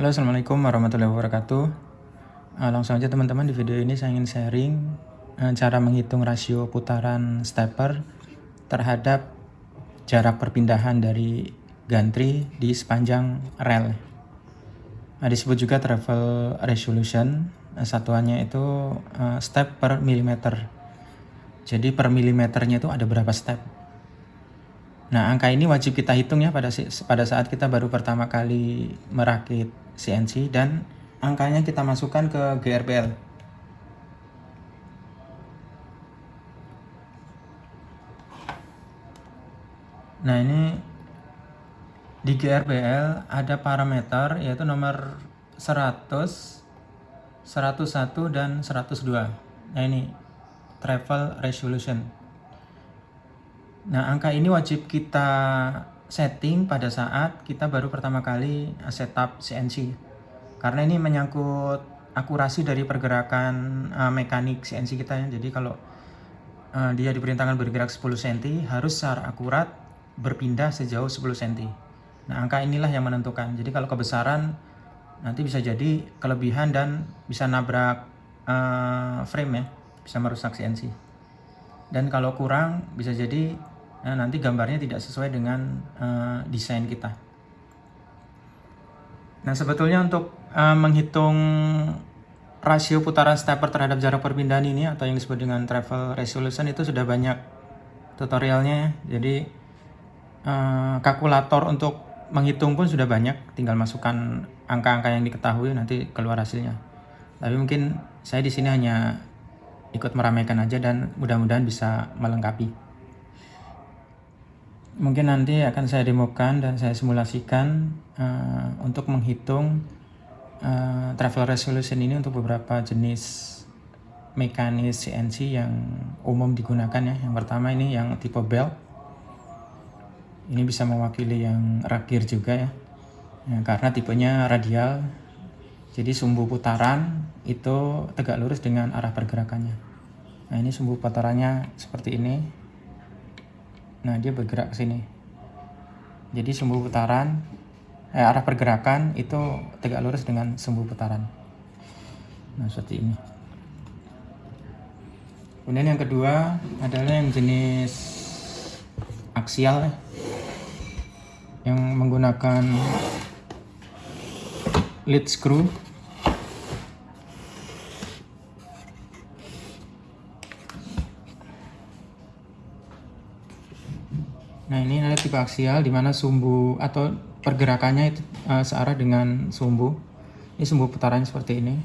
Halo Assalamualaikum warahmatullahi wabarakatuh. Uh, Langsung aja teman-teman di video ini saya ingin sharing uh, Cara menghitung rasio putaran stepper Terhadap jarak perpindahan dari gantry di sepanjang rel. Nah, Disebut juga travel resolution. Uh, Satuannya itu uh, step per milimeter Jadi per milimeternya itu ada berapa step? Nah, angka ini wajib kita hitung ya pada pada saat kita baru pertama kali merakit CNC dan angkanya kita masukkan ke GRPL. Nah, ini di GRPL ada parameter yaitu nomor 100, 101 dan 102. Nah, ini travel resolution. Nah, angka ini wajib kita setting pada saat kita baru pertama kali setup CNC. Karena ini menyangkut akurasi dari pergerakan uh, mekanik CNC kita ya. Jadi kalau uh, dia diperintahkan bergerak 10 cm, harus secara akurat berpindah sejauh 10 cm. Nah, angka inilah yang menentukan. Jadi kalau kebesaran nanti bisa jadi kelebihan dan bisa nabrak uh, frame ya, bisa merusak CNC. Dan kalau kurang bisa jadi nah, nanti gambarnya tidak sesuai dengan uh, desain kita. Nah sebetulnya untuk uh, menghitung rasio putaran stepper terhadap jarak perpindahan ini atau yang disebut dengan travel resolution itu sudah banyak tutorialnya ya. Jadi uh, kalkulator untuk menghitung pun sudah banyak, tinggal masukkan angka-angka yang diketahui nanti keluar hasilnya. Tapi mungkin saya di sini hanya ikut meramaikan aja dan mudah-mudahan bisa melengkapi mungkin nanti akan saya demokan dan saya simulasikan uh, untuk menghitung uh, travel resolution ini untuk beberapa jenis mekanis CNC yang umum digunakan ya. Yang pertama ini yang tipe belt. Ini bisa mewakili yang rakir juga ya. ya karena tipenya radial. Jadi sumbu putaran itu tegak lurus dengan arah pergerakannya. Nah ini sumbu putarannya seperti ini Nah, dia bergerak ke sini. Jadi sumbu putaran eh, arah pergerakan itu tegak lurus dengan sumbu putaran. Nah, seperti ini. Kemudian yang kedua adalah yang jenis aksial ya. yang menggunakan lead screw tipe aksial di mana sumbu atau pergerakannya itu uh, searah dengan sumbu. Ini sumbu putarannya seperti ini.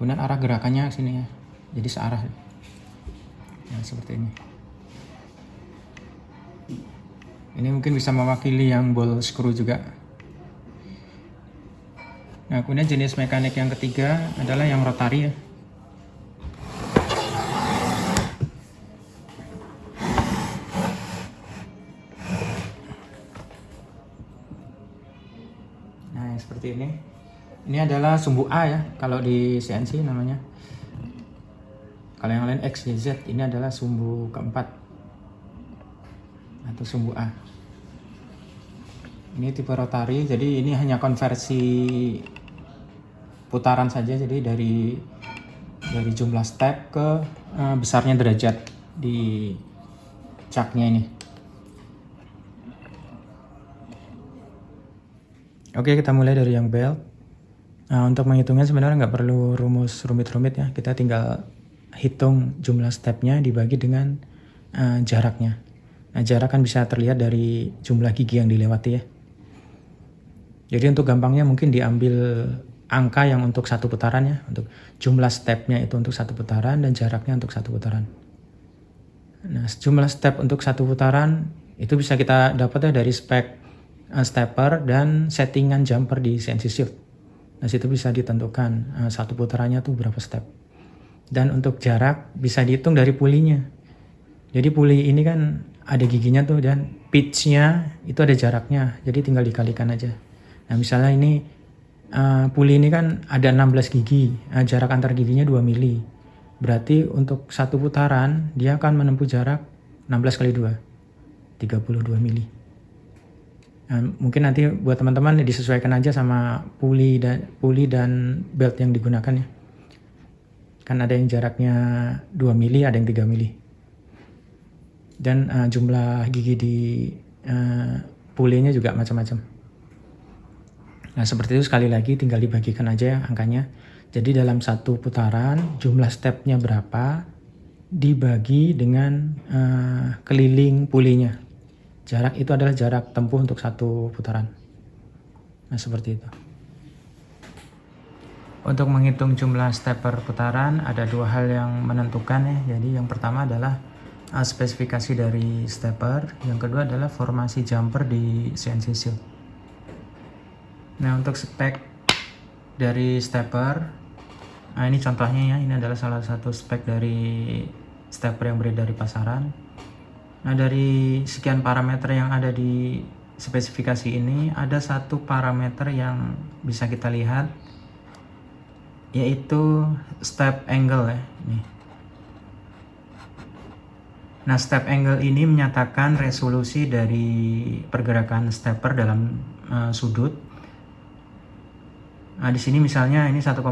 Kemudian arah gerakannya sini ya. Jadi searah. Ya, seperti ini. Ini mungkin bisa mewakili yang ball screw juga. Nah, kemudian jenis mekanik yang ketiga adalah yang rotari ya. Seperti ini. Ini adalah sumbu A ya kalau di CNC namanya. Kalau yang lain X, Y, Z ini adalah sumbu keempat atau sumbu A. Ini tipe rotari jadi ini hanya konversi putaran saja jadi dari dari jumlah step ke uh, besarnya derajat di caknya ini Oke, kita mulai dari yang belt. Nah, untuk menghitungnya sebenarnya nggak perlu rumus rumit-rumit ya. Kita tinggal hitung jumlah stepnya dibagi dengan uh, jaraknya. Nah, jarak kan bisa terlihat dari jumlah gigi yang dilewati ya. Jadi untuk gampangnya mungkin diambil angka yang untuk satu putaran ya. Untuk jumlah stepnya itu untuk satu putaran dan jaraknya untuk satu putaran. Nah, jumlah step untuk satu putaran itu bisa kita dapat ya dari spek uh, stepper dan settingan jumper di CNC Shift. Nah situ bisa ditentukan uh, satu putarannya tuh berapa step. Dan untuk jarak bisa dihitung dari pulinya. Jadi puli ini kan ada giginya tuh dan pitchnya itu ada jaraknya. Jadi tinggal dikalikan aja. Nah misalnya ini uh, puli ini kan ada 16 gigi. Uh, jarak antar giginya 2 mili. Berarti untuk satu putaran dia akan menempuh jarak 16 kali 2. 32 mili. Nah, mungkin nanti buat teman-teman disesuaikan aja sama puli dan puli dan belt yang digunakan ya. Kan ada yang jaraknya 2 mili, ada yang 3 mili. Dan uh, jumlah gigi di uh, pulinya juga macam-macam. Nah seperti itu sekali lagi tinggal dibagikan aja ya angkanya. Jadi dalam satu putaran jumlah stepnya berapa dibagi dengan uh, keliling pulinya. Jarak itu adalah jarak tempuh untuk satu putaran. Nah, seperti itu. Untuk menghitung jumlah step per putaran, ada dua hal yang menentukan ya. Jadi yang pertama adalah uh, spesifikasi dari stepper, yang kedua adalah formasi jumper di CNC Shield. Nah, untuk spek dari stepper, nah ini contohnya ya, ini adalah salah satu spek dari stepper yang beredar di pasaran. Nah dari sekian parameter yang ada di spesifikasi ini ada satu parameter yang bisa kita lihat yaitu step angle ya ini. Nah step angle ini menyatakan resolusi dari pergerakan stepper dalam uh, sudut Nah, di sini misalnya ini 1,8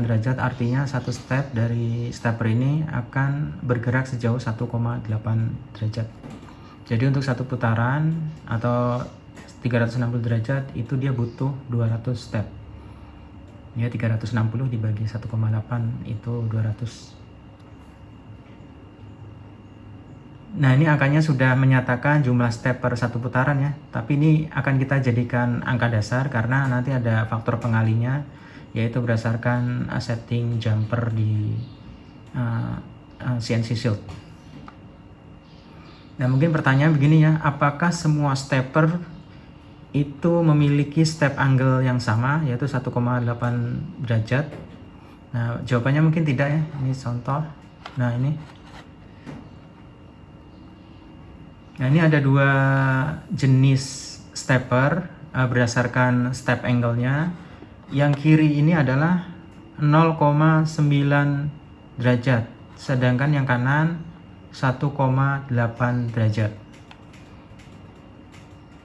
derajat artinya satu step dari stepper ini akan bergerak sejauh 1,8 derajat. Jadi untuk satu putaran atau 360 derajat itu dia butuh 200 step. Ya 360 dibagi 1,8 itu 200 Nah ini angkanya sudah menyatakan jumlah step per satu putaran ya. Tapi ini akan kita jadikan angka dasar karena nanti ada faktor pengalinya Yaitu berdasarkan setting jumper di uh, uh, CNC Shield. Nah mungkin pertanyaan begini ya Apakah semua stepper itu memiliki step angle yang sama yaitu 1,8 derajat? Nah jawabannya mungkin tidak ya. Ini contoh. Nah ini Nah ini ada dua jenis stepper uh, berdasarkan step angle-nya. Yang kiri ini adalah 0,9 derajat, sedangkan yang kanan 1,8 derajat.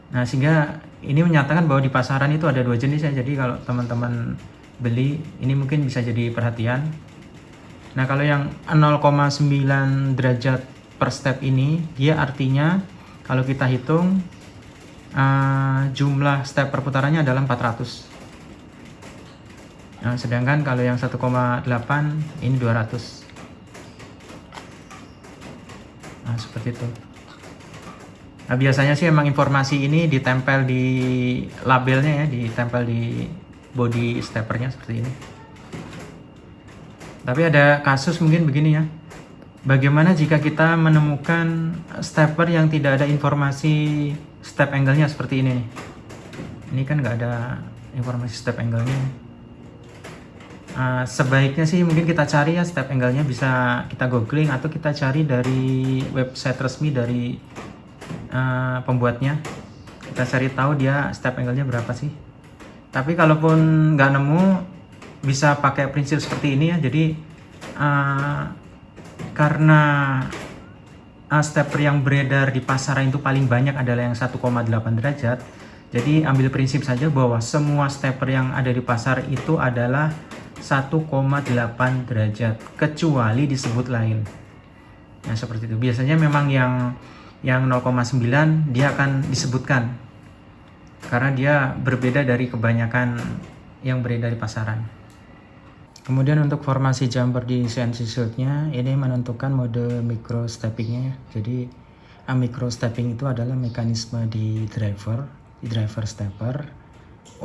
Nah sehingga ini menyatakan bahwa di pasaran itu ada dua jenis ya. Jadi kalau teman-teman beli ini mungkin bisa jadi perhatian. Nah kalau yang 0,9 derajat per step ini dia artinya kalau kita hitung uh, jumlah step perputarannya adalah 400 nah, sedangkan kalau yang 1,8 ini 200 nah seperti itu. Nah, biasanya sih emang informasi ini ditempel di labelnya ya, ditempel di body steppernya seperti ini. Tapi ada kasus mungkin begini ya, Bagaimana jika kita menemukan stepper yang tidak ada informasi step angle-nya seperti ini? Ini kan nggak ada informasi step angle-nya. Uh, sebaiknya sih mungkin kita cari ya step angle-nya bisa kita googling atau kita cari dari website resmi dari uh, pembuatnya. Kita cari tahu dia step angle-nya berapa sih. Tapi kalaupun nggak nemu, bisa pakai prinsip seperti ini ya. Jadi uh, karena uh, stepper yang beredar di pasaran itu paling banyak adalah yang 1,8 derajat. Jadi ambil prinsip saja bahwa semua stepper yang ada di pasar itu adalah 1,8 derajat kecuali disebut lain. Nah seperti itu. Biasanya memang yang yang 0,9 dia akan disebutkan. Karena dia berbeda dari kebanyakan yang beredar di pasaran Kemudian untuk formasi jumper di CNC Shield-nya ini menentukan mode micro steppingnya ya. Jadi micro stepping itu adalah mekanisme di driver, di driver stepper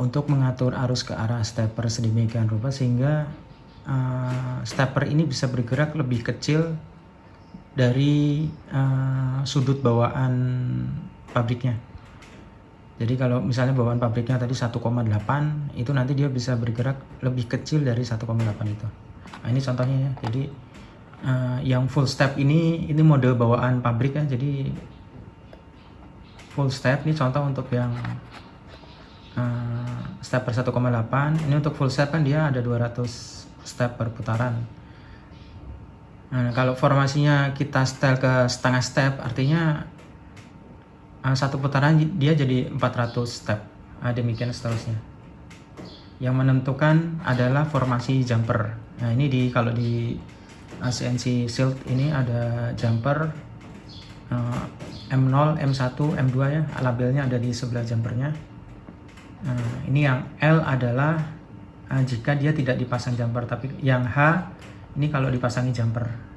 untuk mengatur arus ke arah stepper sedemikian rupa sehingga uh, stepper ini bisa bergerak lebih kecil dari uh, sudut bawaan pabriknya. Jadi kalau misalnya bawaan pabriknya tadi 1,8 itu nanti dia bisa bergerak lebih kecil dari 1,8 itu. Nah ini contohnya ya. Jadi uh, yang full step ini ini mode bawaan pabrik ya. Jadi full step ini contoh untuk yang uh, step per 1,8. Ini untuk full step kan dia ada 200 step per putaran. Nah, kalau formasinya kita setel ke setengah step artinya uh, satu putaran dia jadi 400 step. Uh, demikian seterusnya. Yang menentukan adalah formasi jumper. Nah ini di kalau di CNC Shield ini ada jumper uh, M0, M1, M2 ya. Labelnya ada di sebelah jumpernya. Nah, ini yang L adalah uh, jika dia tidak dipasang jumper tapi yang H ini kalau dipasangi jumper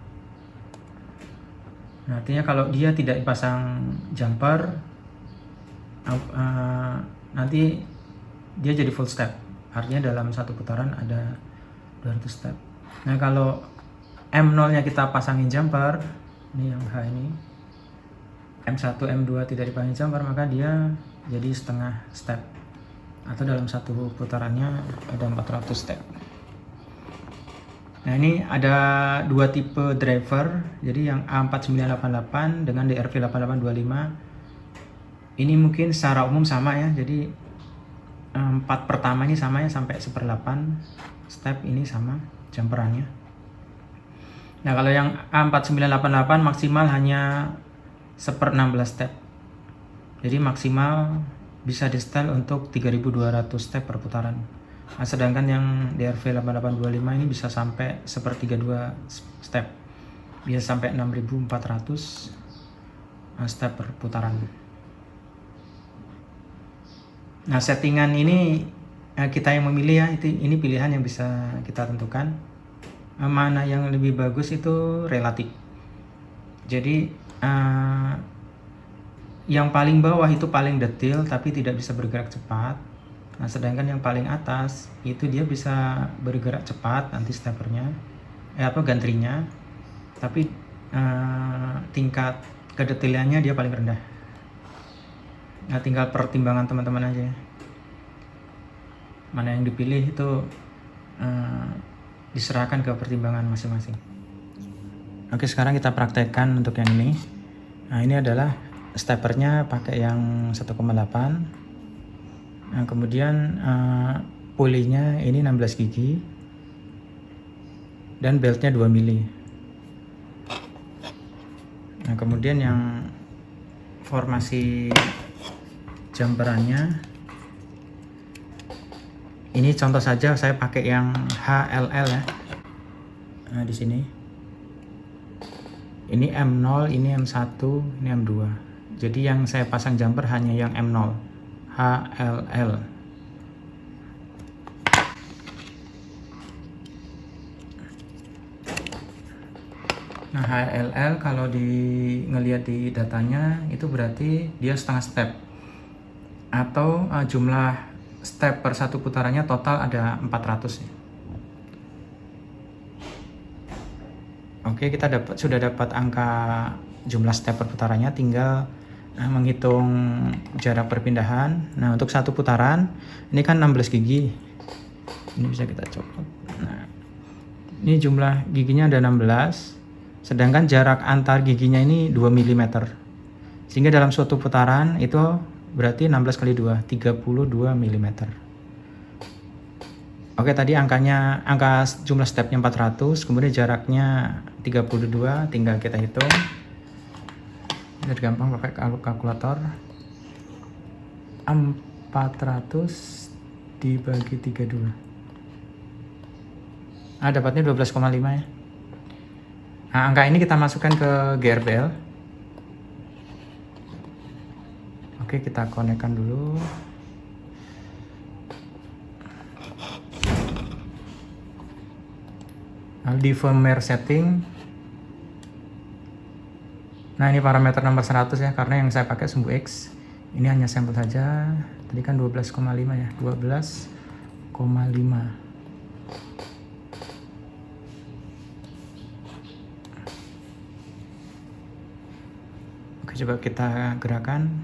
nah, artinya kalau dia tidak dipasang jumper uh, nanti dia jadi full step. Artinya dalam satu putaran ada 200 step. Nah kalau M0 nya kita pasangin jumper ini yang H ini M1 M2 tidak dipasangin jumper maka dia jadi setengah step. Atau dalam satu putarannya ada 400 step nah ini ada dua tipe driver. Jadi yang A4988 dengan DRV 8825 ini mungkin secara umum sama ya. Jadi empat pertama ini sama ya sampai seperdelapan step ini sama jumperannya. Nah kalau yang A4988 maksimal hanya seper 16 step. Jadi maksimal bisa di setel untuk 3200 step per putaran nah, sedangkan yang DRV 8825 ini bisa sampai seper 32 step bisa sampai 6400 step per putaran Nah, settingan ini eh, kita yang memilih ya, ini pilihan yang bisa kita tentukan. Eh, mana yang lebih bagus itu relatif. Jadi yang paling bawah itu paling detail tapi tidak bisa bergerak cepat. Nah, sedangkan yang paling atas itu dia bisa bergerak cepat nanti steppernya, eh apa gantrinya, tapi uh, tingkat kedetailannya dia paling rendah. Nah, tinggal pertimbangan teman-teman aja ya. Mana yang dipilih itu uh, diserahkan ke pertimbangan masing-masing. Oke, sekarang kita praktekkan untuk yang ini. Nah, ini adalah steppernya pakai yang 1,8. Nah, kemudian uh, pulinya ini 16 gigi. Dan beltnya 2 mili. Nah, kemudian yang formasi jumperannya ini contoh saja saya pakai yang HLL ya nah, di sini ini M0 ini M1 ini M2 jadi yang saya pasang jumper hanya yang M0 HLL Nah HLL kalau di ngelihat di datanya itu berarti dia setengah step atau uh, jumlah step per satu putarannya total ada 400 ya. Oke, kita dapat sudah dapat angka jumlah step per putarannya tinggal menghitung jarak perpindahan. Nah, untuk satu putaran ini kan 16 gigi. Ini bisa kita copot. Nah, ini jumlah giginya ada 16. Sedangkan jarak antar giginya ini 2 mm. Sehingga dalam suatu putaran itu berarti 16 kali 2 32 mm Oke tadi angkanya angka jumlah stepnya 400 kemudian jaraknya 32 tinggal kita hitung ini gampang pakai kalkulator 400 dibagi 32 ah dapatnya 12,5 ya nah angka ini kita masukkan ke GRBL Oke, kita konekkan dulu. Nah, di firmware setting. Nah, ini parameter nomor 100 ya, karena yang saya pakai sumbu X. Ini hanya sampel saja. Tadi kan 12,5 ya, 12,5. Oke, coba kita gerakan.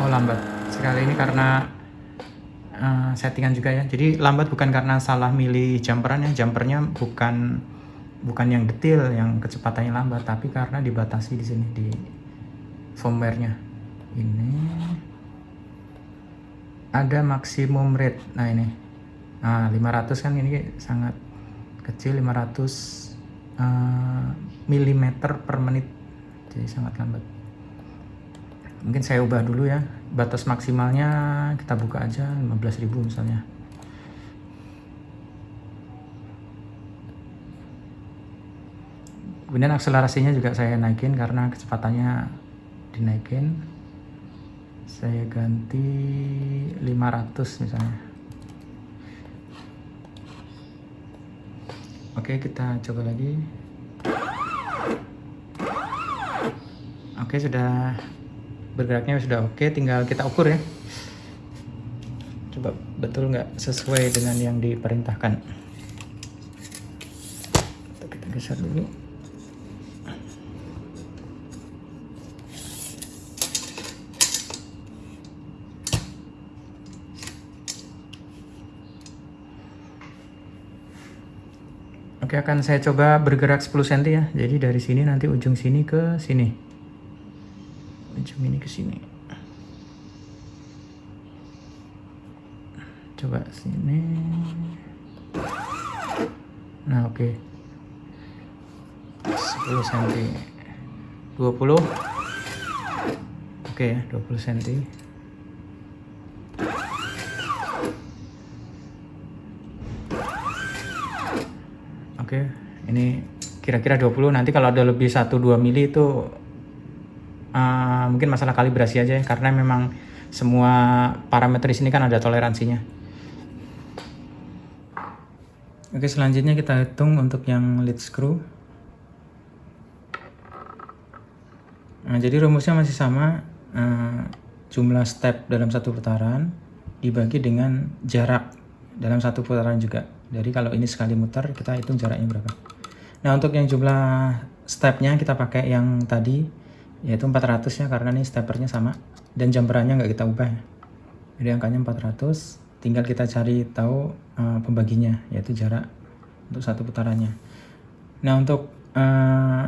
Oh lambat sekali ini karena uh, settingan juga ya. Jadi lambat bukan karena salah milih jumperan ya. Jumpernya bukan bukan yang detail yang kecepatannya lambat, tapi karena dibatasi di sini di firmware-nya. Ini ada maksimum rate. Nah ini. Nah 500 kan ini sangat kecil 500 uh, mm per menit jadi sangat lambat mungkin saya ubah dulu ya batas maksimalnya kita buka aja 15.000 misalnya kemudian akselerasinya juga saya naikin karena kecepatannya dinaikin. Saya ganti 500 misalnya. Oke kita coba lagi. Oke sudah bergeraknya sudah oke tinggal kita ukur ya. Coba betul nggak sesuai dengan yang diperintahkan? Kita geser dulu Oke akan saya coba bergerak 10 cm ya. Jadi dari sini nanti ujung sini ke sini. Ujung ini ke sini. Coba sini. Nah oke. Okay. 10 cm 20 oke okay, 20 cm oke ini kira-kira 20 nanti kalau ada lebih 1-2 mili itu uh, mungkin masalah kalibrasi aja ya karena memang semua parameter di sini kan ada toleransinya. Oke selanjutnya kita hitung untuk yang lead screw. Nah, jadi rumusnya masih sama uh, jumlah step dalam satu putaran dibagi dengan jarak dalam satu putaran juga. Jadi kalau ini sekali muter kita hitung jaraknya berapa. Nah untuk yang jumlah stepnya kita pakai yang tadi yaitu 400 ya karena ini steppernya sama dan jumperannya nggak kita ubah jadi angkanya 400 tinggal kita cari tahu uh, pembaginya yaitu jarak untuk satu putarannya nah untuk uh,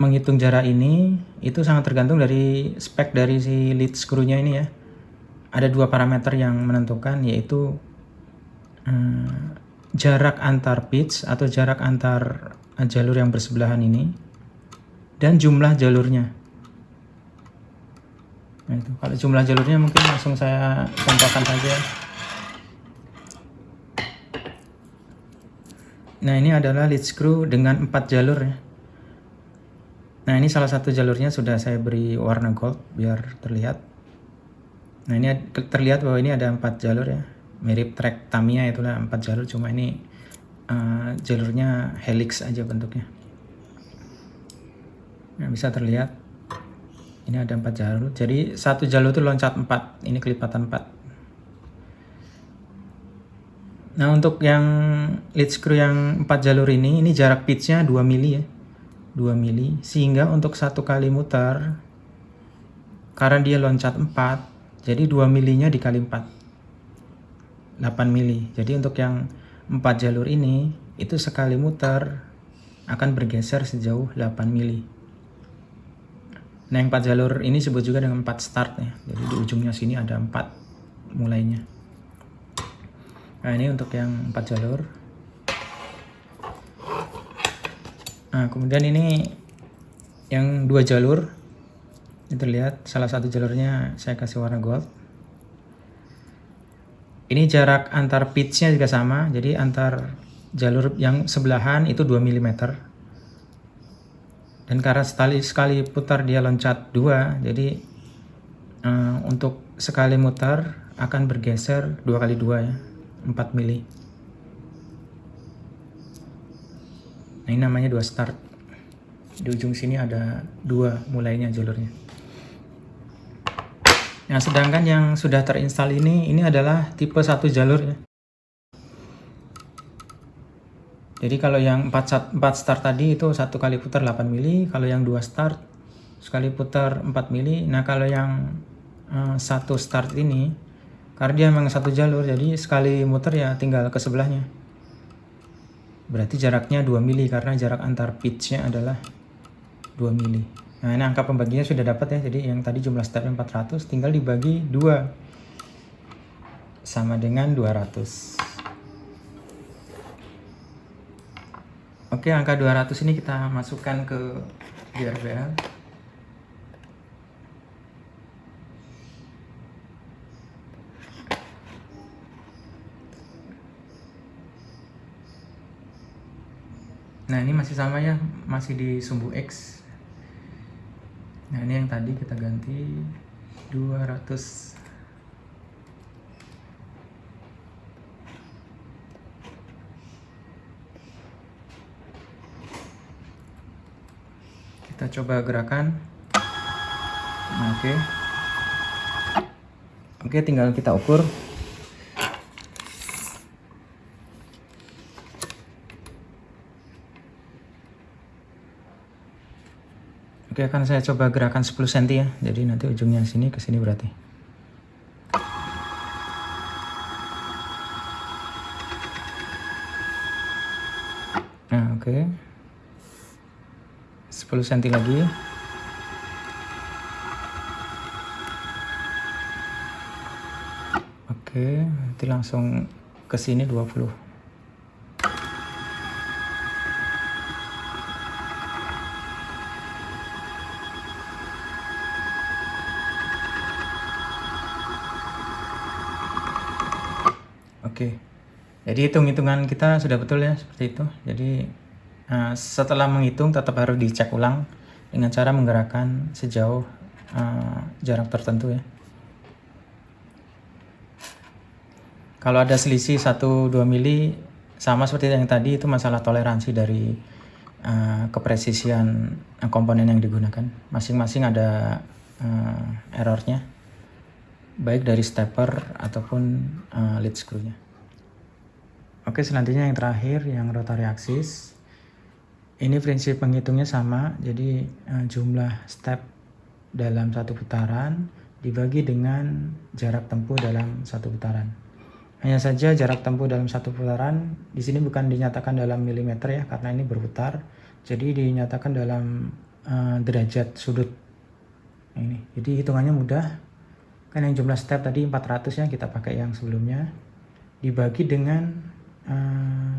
menghitung jarak ini itu sangat tergantung dari spek dari si lead screw-nya ini ya ada dua parameter yang menentukan yaitu uh, jarak antar pitch atau jarak antar jalur yang bersebelahan ini dan jumlah jalurnya. Nah itu, kalau jumlah jalurnya mungkin langsung saya contohkan saja. Nah ini adalah lead screw dengan 4 jalur ya. Nah ini salah satu jalurnya sudah saya beri warna gold biar terlihat. Nah ini terlihat bahwa ini ada 4 jalur ya. Mirip track Tamiya itulah 4 jalur cuma ini uh, jalurnya helix aja bentuknya. Nah, bisa terlihat ini ada empat jalur. Jadi satu jalur itu loncat empat. Ini kelipatan empat. Nah untuk yang lead screw yang empat jalur ini, ini jarak pitchnya 2 mili ya. 2 mili. Sehingga untuk satu kali muter, karena dia loncat 4, jadi 2 milinya dikali 4. 8 mili. Jadi untuk yang empat jalur ini, itu sekali muter akan bergeser sejauh 8 mili. Nah yang empat jalur ini disebut juga dengan empat start ya. Jadi di ujungnya sini ada empat mulainya. Nah ini untuk yang empat jalur. Nah kemudian ini yang dua jalur. Ini terlihat salah satu jalurnya saya kasih warna gold. Ini jarak antar pitchnya juga sama. Jadi antar jalur yang sebelahan itu 2 mm dan karena sekali sekali putar dia loncat dua. Jadi uh, untuk sekali mutar akan bergeser dua kali dua ya 4 mili. Nah ini namanya dua start. Di ujung sini ada dua mulainya jalurnya Nah, sedangkan yang sudah terinstal ini, ini adalah tipe satu jalur ya. Jadi kalau yang 4, 4 start tadi itu satu kali putar 8 mili, kalau yang dua start sekali putar 4 mili. Nah kalau yang uh, satu start ini, karena dia memang satu jalur, jadi sekali muter ya tinggal ke sebelahnya. Berarti jaraknya 2 mili karena jarak antar pitchnya adalah 2 mili. Nah, ini angka pembaginya sudah dapat ya. Jadi yang tadi jumlah stepnya 400 tinggal dibagi 2 sama dengan 200. Oke, angka 200 ini kita masukkan ke GRBL. Nah, ini masih sama ya, masih di sumbu X nah ini yang tadi kita ganti 200 kita coba gerakan. Nah, oke. Okay. oke okay, tinggal kita ukur Oke akan saya coba gerakan 10 cm ya. Jadi nanti ujungnya sini ke sini berarti. Nah oke. Okay. 10 cm lagi. Oke nanti langsung ke sini 20 Oke. Jadi hitung-hitungan kita sudah betul ya seperti itu. Jadi uh, setelah menghitung tetap harus dicek ulang dengan cara menggerakkan sejauh uh, jarak tertentu ya. Kalau ada selisih 1-2 mili sama seperti yang tadi itu masalah toleransi dari uh, kepresisian komponen yang digunakan. Masing-masing ada uh, errornya baik dari stepper ataupun uh, lead screw-nya. Oke, selanjutnya yang terakhir yang rotary axis. Ini prinsip penghitungnya sama, jadi uh, jumlah step dalam satu putaran dibagi dengan jarak tempuh dalam satu putaran. Hanya saja jarak tempuh dalam satu putaran di sini bukan dinyatakan dalam milimeter ya, karena ini berputar. Jadi dinyatakan dalam uh, derajat sudut. Ini, jadi hitungannya mudah. Kan yang jumlah step tadi 400 ya, kita pakai yang sebelumnya. Dibagi dengan uh,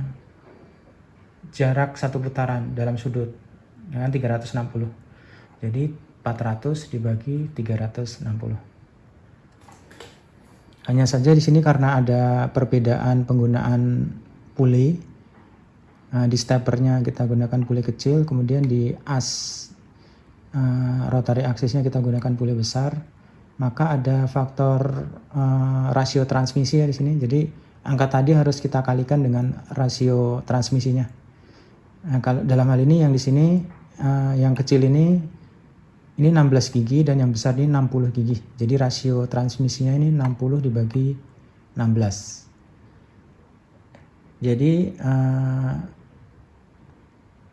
jarak satu putaran dalam sudut dengan 360 jadi 400 dibagi 360 hanya saja di sini karena ada perbedaan penggunaan pulley uh, di steppernya kita gunakan pulley kecil kemudian di as uh, rotary axisnya kita gunakan pulley besar. Maka ada faktor uh, rasio transmisi ya di sini. Jadi angka tadi harus kita kalikan dengan rasio transmisinya. Nah, kalau dalam hal ini yang di sini uh, yang kecil ini ini 16 gigi dan yang besar ini 60 gigi. Jadi rasio transmisinya ini 60 dibagi 16. Jadi uh,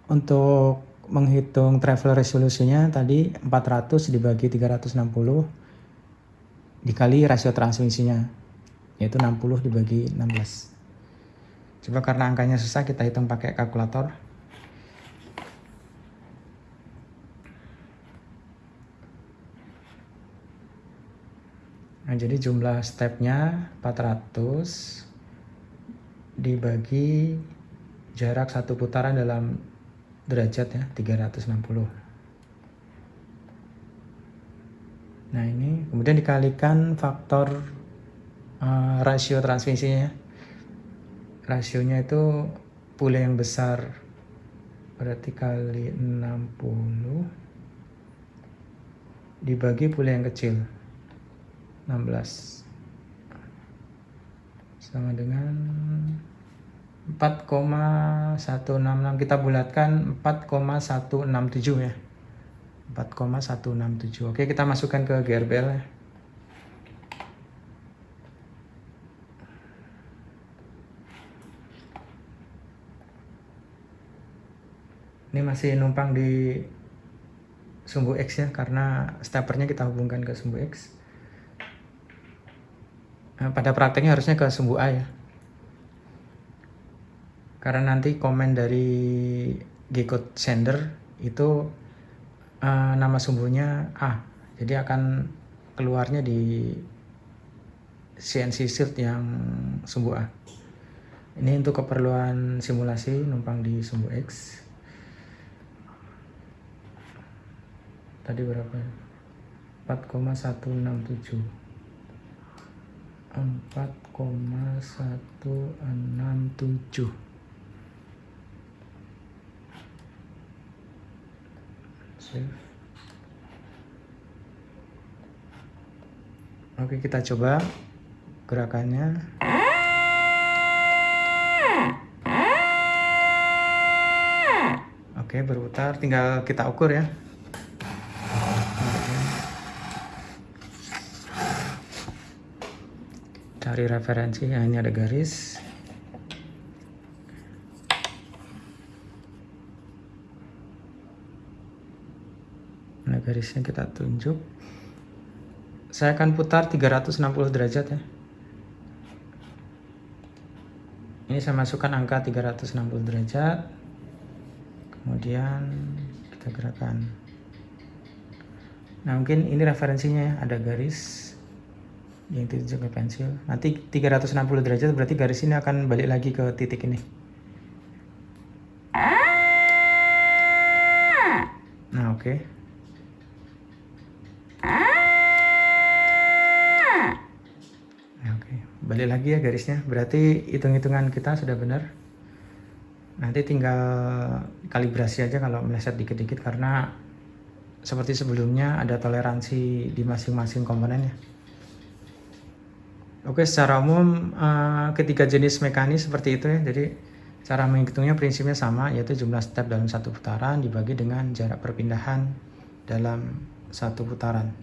untuk menghitung travel resolusinya tadi 400 dibagi 360 dikali rasio transmisinya yaitu 60 dibagi 16 coba karena angkanya susah kita hitung pakai kalkulator. Nah jadi jumlah stepnya 400 dibagi jarak satu putaran dalam derajat ya 360 nah ini kemudian dikalikan faktor uh, rasio transmisinya. Rasionya itu pule yang besar. Berarti kali 60 dibagi pule yang kecil. 16 sama dengan 4,166 kita bulatkan 4,167 ya. 4,167 oke kita masukkan ke GRBL ya ini masih numpang di sumbu X ya karena steppernya kita hubungkan ke sumbu X. Nah, pada prakteknya harusnya ke sumbu A ya. Karena nanti komen dari G-code sender itu uh, nama sumbunya A. Jadi akan keluarnya di CNC shield yang sumbu A. Ini untuk keperluan simulasi numpang di sumbu X tadi berapa 4,167 4,167 Save. Oke kita coba gerakannya. Oke berputar. Tinggal kita ukur ya cari referensi ya ini ada garis. Nah garisnya kita tunjuk. Saya akan putar 360 derajat ya. Ini saya masukkan angka 360 derajat. Kemudian kita gerakan. Nah mungkin ini referensinya ya ada garis yang ditunjuk ke pensil. Nanti 360 derajat berarti garis ini akan balik lagi ke titik ini. Nah oke. Okay. nah, oke. Balik lagi ya garisnya. Berarti hitung-hitungan kita sudah benar. Nanti tinggal kalibrasi aja kalau meleset dikit-dikit karena seperti sebelumnya ada toleransi di masing-masing komponennya Oke, secara umum uh, ketiga jenis mekanis seperti itu ya. Jadi cara menghitungnya prinsipnya sama, yaitu jumlah step dalam satu putaran dibagi dengan jarak perpindahan dalam satu putaran.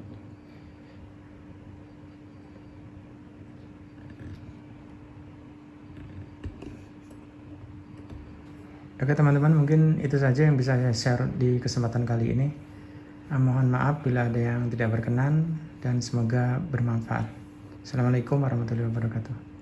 Oke teman-teman, mungkin itu saja yang bisa saya share di kesempatan kali ini. Uh, mohon maaf bila ada yang tidak berkenan dan semoga bermanfaat. Assalamualaikum warahmatullahi wabarakatuh.